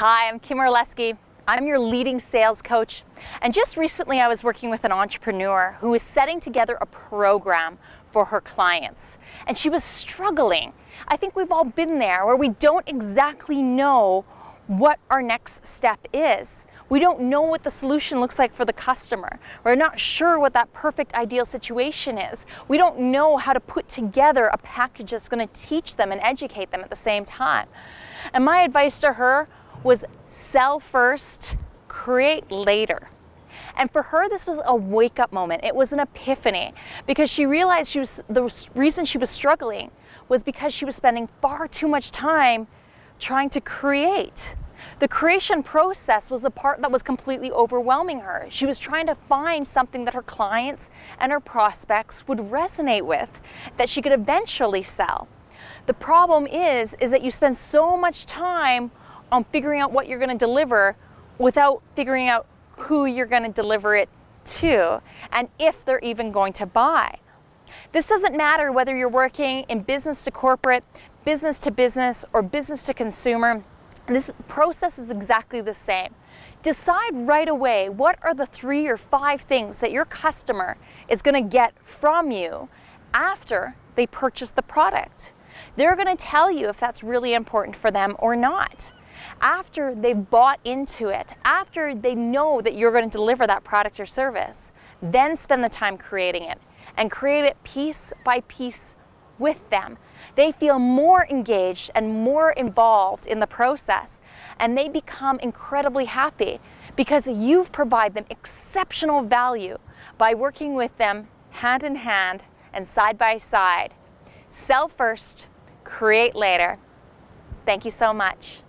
Hi, I'm Kim Orlesky. I'm your leading sales coach. And just recently I was working with an entrepreneur who was setting together a program for her clients. And she was struggling. I think we've all been there where we don't exactly know what our next step is. We don't know what the solution looks like for the customer. We're not sure what that perfect ideal situation is. We don't know how to put together a package that's going to teach them and educate them at the same time. And my advice to her was sell first, create later. And for her, this was a wake up moment. It was an epiphany because she realized she was, the reason she was struggling was because she was spending far too much time trying to create. The creation process was the part that was completely overwhelming her. She was trying to find something that her clients and her prospects would resonate with, that she could eventually sell. The problem is, is that you spend so much time on figuring out what you're going to deliver without figuring out who you're going to deliver it to and if they're even going to buy. This doesn't matter whether you're working in business to corporate, business to business, or business to consumer. This process is exactly the same. Decide right away what are the three or five things that your customer is going to get from you after they purchase the product. They're going to tell you if that's really important for them or not after they've bought into it, after they know that you're going to deliver that product or service, then spend the time creating it and create it piece by piece with them. They feel more engaged and more involved in the process and they become incredibly happy because you've provided them exceptional value by working with them hand in hand and side by side. Sell first, create later. Thank you so much.